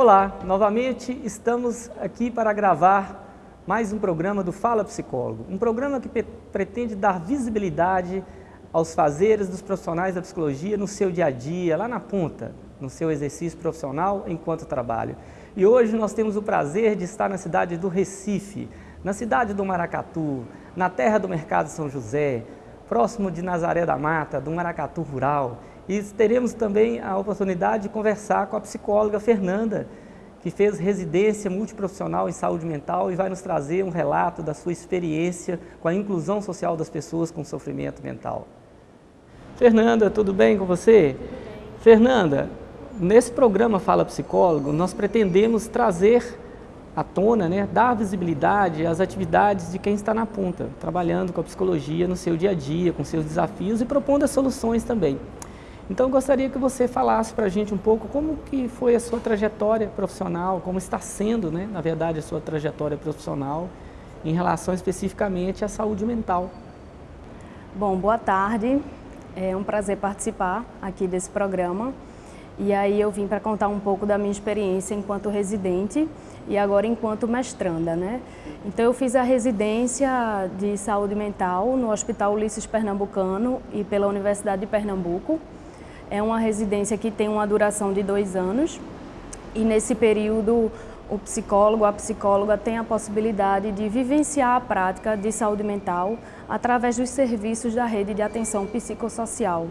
Olá, novamente estamos aqui para gravar mais um programa do Fala Psicólogo, um programa que pretende dar visibilidade aos fazeres dos profissionais da psicologia no seu dia a dia, lá na ponta, no seu exercício profissional enquanto trabalho. E hoje nós temos o prazer de estar na cidade do Recife, na cidade do Maracatu, na terra do Mercado São José, próximo de Nazaré da Mata, do Maracatu Rural. E teremos também a oportunidade de conversar com a psicóloga Fernanda, que fez residência multiprofissional em saúde mental e vai nos trazer um relato da sua experiência com a inclusão social das pessoas com sofrimento mental. Fernanda, tudo bem com você? Fernanda, nesse programa Fala Psicólogo, nós pretendemos trazer à tona, né, dar visibilidade às atividades de quem está na ponta, trabalhando com a psicologia no seu dia a dia, com seus desafios e propondo as soluções também. Então, gostaria que você falasse para a gente um pouco como que foi a sua trajetória profissional, como está sendo, né, na verdade, a sua trajetória profissional em relação especificamente à saúde mental. Bom, boa tarde. É um prazer participar aqui desse programa. E aí eu vim para contar um pouco da minha experiência enquanto residente e agora enquanto mestranda, né? Então eu fiz a residência de saúde mental no Hospital Ulisses Pernambucano e pela Universidade de Pernambuco. É uma residência que tem uma duração de dois anos e nesse período o psicólogo, a psicóloga tem a possibilidade de vivenciar a prática de saúde mental através dos serviços da rede de atenção psicossocial.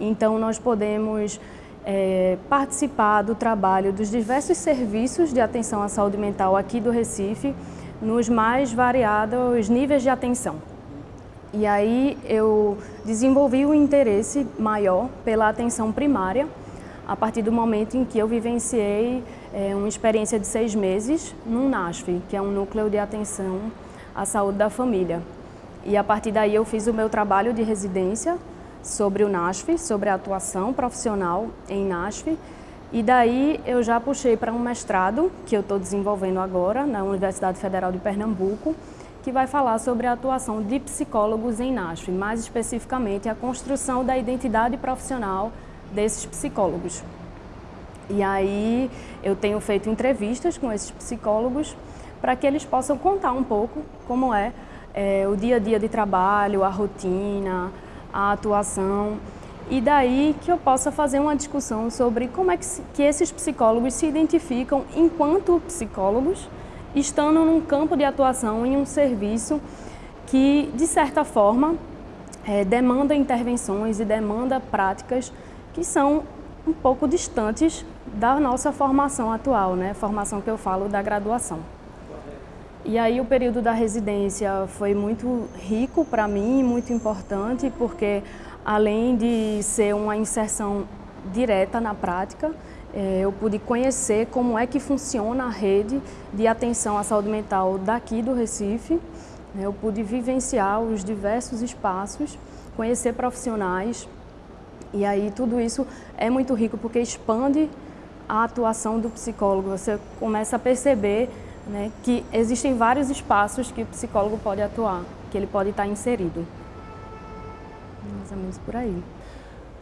Então nós podemos é, participar do trabalho dos diversos serviços de atenção à saúde mental aqui do Recife, nos mais variados níveis de atenção. E aí eu desenvolvi o um interesse maior pela atenção primária, a partir do momento em que eu vivenciei é, uma experiência de seis meses no NASF, que é um núcleo de atenção à saúde da família. E a partir daí eu fiz o meu trabalho de residência sobre o NASF, sobre a atuação profissional em NASF, e daí eu já puxei para um mestrado, que eu estou desenvolvendo agora, na Universidade Federal de Pernambuco, que vai falar sobre a atuação de psicólogos em NASF, mais especificamente a construção da identidade profissional desses psicólogos. E aí eu tenho feito entrevistas com esses psicólogos para que eles possam contar um pouco como é, é o dia a dia de trabalho, a rotina, a atuação e daí que eu possa fazer uma discussão sobre como é que, que esses psicólogos se identificam enquanto psicólogos estando num campo de atuação em um serviço que, de certa forma, é, demanda intervenções e demanda práticas que são um pouco distantes da nossa formação atual, né? formação que eu falo da graduação. E aí o período da residência foi muito rico para mim, muito importante, porque além de ser uma inserção direta na prática, eu pude conhecer como é que funciona a rede de atenção à saúde mental daqui do Recife. Né? Eu pude vivenciar os diversos espaços, conhecer profissionais e aí tudo isso é muito rico porque expande a atuação do psicólogo. Você começa a perceber né, que existem vários espaços que o psicólogo pode atuar, que ele pode estar inserido. Mais ou menos por aí.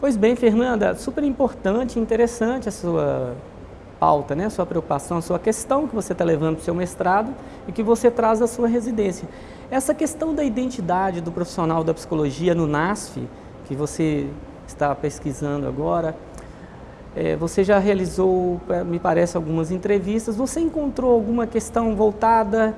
Pois bem, Fernanda, super importante e interessante a sua pauta, né? a sua preocupação, a sua questão que você está levando para o seu mestrado e que você traz à sua residência. Essa questão da identidade do profissional da psicologia no NASF, que você está pesquisando agora, é, você já realizou, é, me parece, algumas entrevistas, você encontrou alguma questão voltada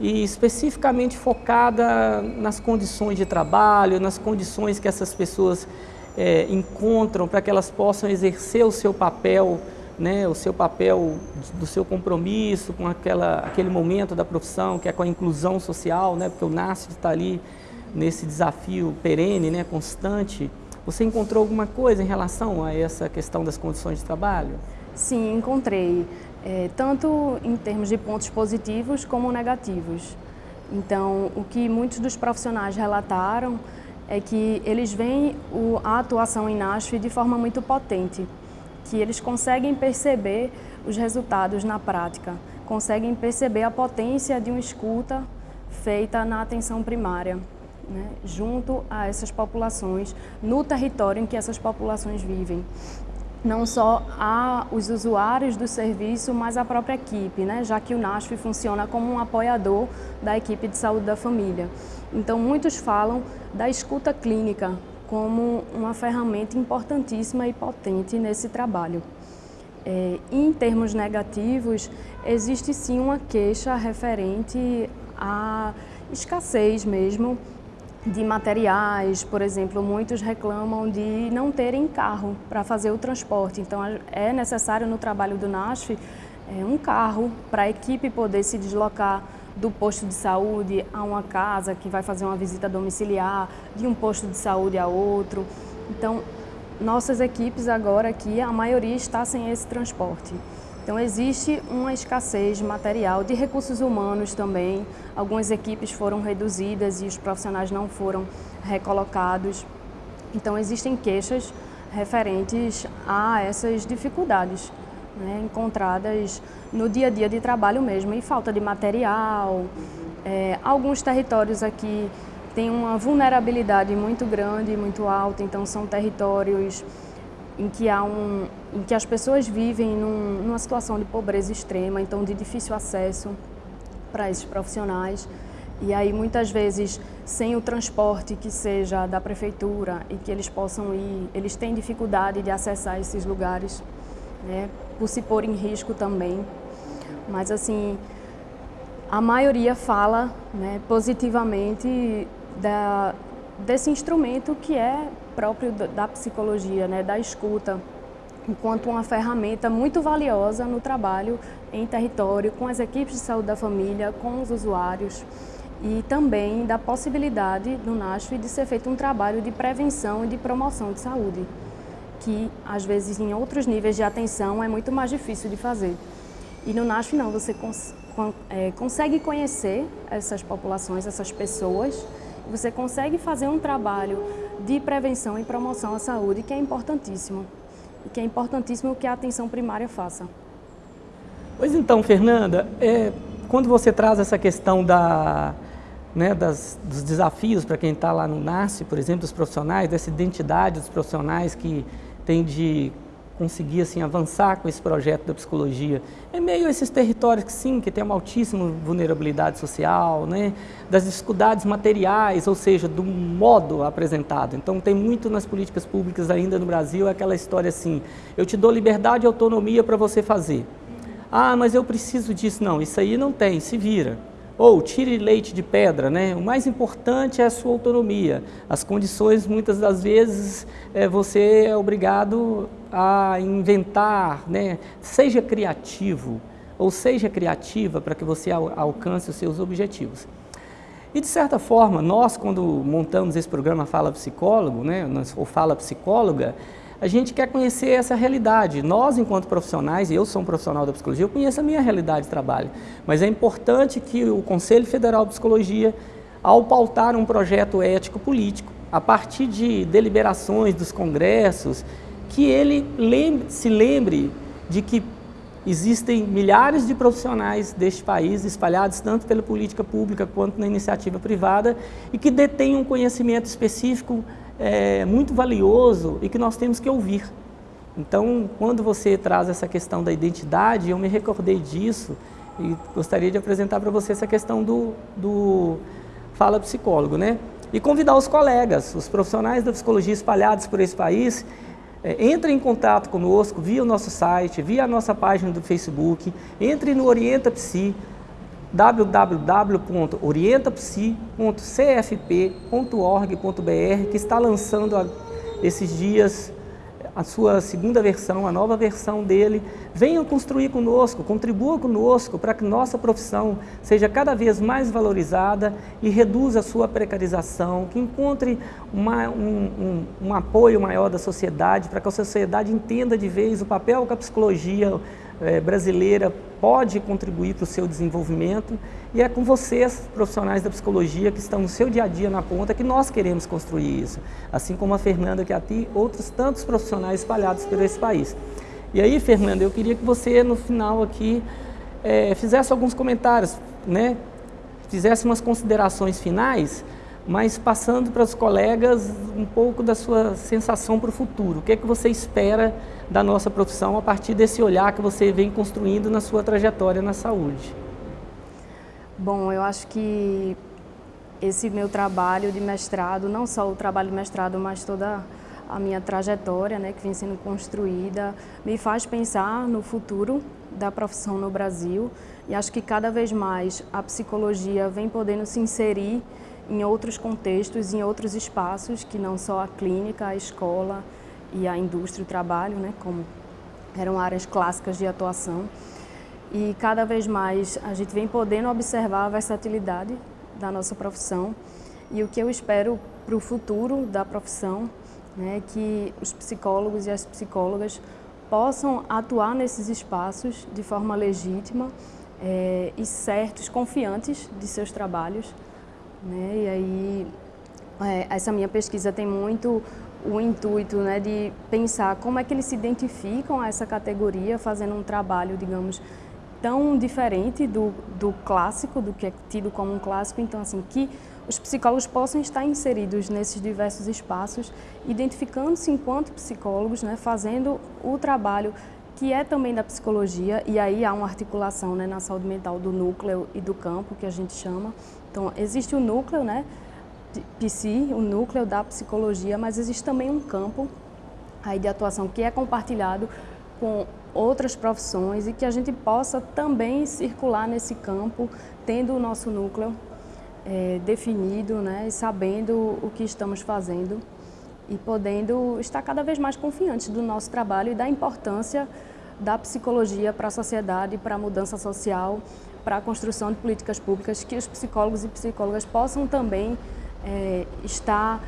e especificamente focada nas condições de trabalho, nas condições que essas pessoas é, encontram para que elas possam exercer o seu papel, né, o seu papel do seu compromisso com aquela, aquele momento da profissão, que é com a inclusão social, né, porque o NASF está ali nesse desafio perene, né, constante. Você encontrou alguma coisa em relação a essa questão das condições de trabalho? Sim, encontrei, é, tanto em termos de pontos positivos como negativos. Então, o que muitos dos profissionais relataram é que eles veem a atuação em NASF de forma muito potente, que eles conseguem perceber os resultados na prática, conseguem perceber a potência de uma escuta feita na atenção primária, né, junto a essas populações, no território em que essas populações vivem. não só a os usuários do serviço, mas a própria equipe, né? já que o NASF funciona como um apoiador da equipe de saúde da família. Então, muitos falam da escuta clínica como uma ferramenta importantíssima e potente nesse trabalho. É, em termos negativos, existe sim uma queixa referente à escassez mesmo de materiais, por exemplo, muitos reclamam de não terem carro para fazer o transporte, então é necessário no trabalho do NASF é, um carro para a equipe poder se deslocar do posto de saúde a uma casa que vai fazer uma visita domiciliar, de um posto de saúde a outro. Então, nossas equipes agora aqui, a maioria está sem esse transporte. Então existe uma escassez de material, de recursos humanos também. Algumas equipes foram reduzidas e os profissionais não foram recolocados. Então existem queixas referentes a essas dificuldades né, encontradas no dia a dia de trabalho mesmo, e falta de material. É, alguns territórios aqui têm uma vulnerabilidade muito grande, muito alta, então são territórios em que, há um, em que as pessoas vivem num, numa situação de pobreza extrema, então de difícil acesso para esses profissionais. E aí, muitas vezes, sem o transporte que seja da prefeitura e que eles possam ir, eles têm dificuldade de acessar esses lugares, né, por se pôr em risco também. Mas, assim, a maioria fala né, positivamente da, desse instrumento que é próprio da psicologia, né, da escuta, enquanto uma ferramenta muito valiosa no trabalho em território, com as equipes de saúde da família, com os usuários e também da possibilidade no NASF de ser feito um trabalho de prevenção e de promoção de saúde, que às vezes em outros níveis de atenção é muito mais difícil de fazer. E no NASF não, você cons é, consegue conhecer essas populações, essas pessoas, você consegue fazer um trabalho de prevenção e promoção à saúde, que é importantíssimo. E que é importantíssimo que a atenção primária faça. Pois então, Fernanda, é, quando você traz essa questão da, né, das, dos desafios para quem está lá no NASCE, por exemplo, dos profissionais, dessa identidade dos profissionais que tem de conseguir assim, avançar com esse projeto da psicologia em meio esses territórios que sim, que tem uma altíssima vulnerabilidade social, né, das dificuldades materiais, ou seja, do modo apresentado. Então tem muito nas políticas públicas ainda no Brasil aquela história assim, eu te dou liberdade e autonomia para você fazer. Ah, mas eu preciso disso. Não, isso aí não tem, se vira. Ou tire leite de pedra, né? O mais importante é a sua autonomia. As condições, muitas das vezes, é, você é obrigado a inventar, né? Seja criativo, ou seja criativa para que você al alcance os seus objetivos. E de certa forma, nós quando montamos esse programa Fala Psicólogo, né, ou Fala Psicóloga, a gente quer conhecer essa realidade. Nós, enquanto profissionais, eu sou um profissional da psicologia, eu conheço a minha realidade de trabalho, mas é importante que o Conselho Federal de Psicologia, ao pautar um projeto ético-político, a partir de deliberações dos congressos, que ele lembre, se lembre de que existem milhares de profissionais deste país espalhados tanto pela política pública quanto na iniciativa privada e que detêm um conhecimento específico é, muito valioso e que nós temos que ouvir. Então, quando você traz essa questão da identidade, eu me recordei disso e gostaria de apresentar para você essa questão do, do Fala Psicólogo, né? E convidar os colegas, os profissionais da psicologia espalhados por esse país, é, entrem em contato conosco via o nosso site, via a nossa página do Facebook, entre no Orienta Psi, www.orientapsi.cfp.org.br, que está lançando esses dias a sua segunda versão, a nova versão dele. Venham construir conosco, contribua conosco para que nossa profissão seja cada vez mais valorizada e reduza a sua precarização, que encontre uma, um, um, um apoio maior da sociedade, para que a sociedade entenda de vez o papel que a psicologia é, brasileira pode contribuir para o seu desenvolvimento e é com vocês, profissionais da psicologia, que estão no seu dia a dia na ponta, que nós queremos construir isso. Assim como a Fernanda que aqui, outros tantos profissionais espalhados por esse país. E aí, Fernanda, eu queria que você, no final aqui, é, fizesse alguns comentários, né? fizesse umas considerações finais mas passando para os colegas um pouco da sua sensação para o futuro. O que é que você espera da nossa profissão a partir desse olhar que você vem construindo na sua trajetória na saúde? Bom, eu acho que esse meu trabalho de mestrado, não só o trabalho de mestrado, mas toda a minha trajetória, né, que vem sendo construída, me faz pensar no futuro da profissão no Brasil e acho que cada vez mais a psicologia vem podendo se inserir em outros contextos, em outros espaços, que não só a clínica, a escola e a indústria o trabalho, né, como eram áreas clássicas de atuação. E cada vez mais a gente vem podendo observar a versatilidade da nossa profissão e o que eu espero para o futuro da profissão, né, que os psicólogos e as psicólogas possam atuar nesses espaços de forma legítima é, e certos, confiantes de seus trabalhos, né? E aí, é, essa minha pesquisa tem muito o intuito né, de pensar como é que eles se identificam a essa categoria, fazendo um trabalho, digamos, tão diferente do, do clássico, do que é tido como um clássico. Então, assim, que os psicólogos possam estar inseridos nesses diversos espaços, identificando-se enquanto psicólogos, né, fazendo o trabalho que é também da psicologia, e aí há uma articulação né, na saúde mental do núcleo e do campo, que a gente chama, então, existe o núcleo, né, PC, o núcleo da psicologia, mas existe também um campo aí de atuação que é compartilhado com outras profissões e que a gente possa também circular nesse campo, tendo o nosso núcleo é, definido, né, e sabendo o que estamos fazendo e podendo estar cada vez mais confiantes do nosso trabalho e da importância da psicologia para a sociedade, para a mudança social, para a construção de políticas públicas, que os psicólogos e psicólogas possam também é, estar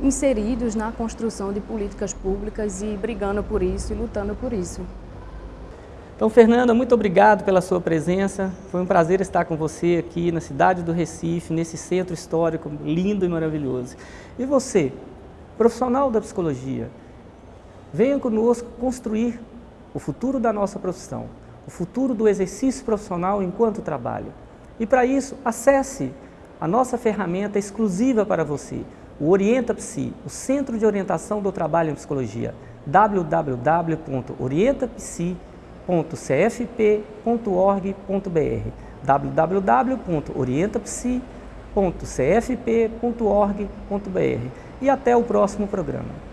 inseridos na construção de políticas públicas e brigando por isso e lutando por isso. Então, Fernanda, muito obrigado pela sua presença. Foi um prazer estar com você aqui na cidade do Recife, nesse centro histórico lindo e maravilhoso. E você, profissional da psicologia, venha conosco construir o futuro da nossa profissão o futuro do exercício profissional enquanto trabalho. E para isso, acesse a nossa ferramenta exclusiva para você, o Orienta Psi, o Centro de Orientação do Trabalho em Psicologia, www.orientapsi.cfp.org.br www.orientapsi.cfp.org.br E até o próximo programa.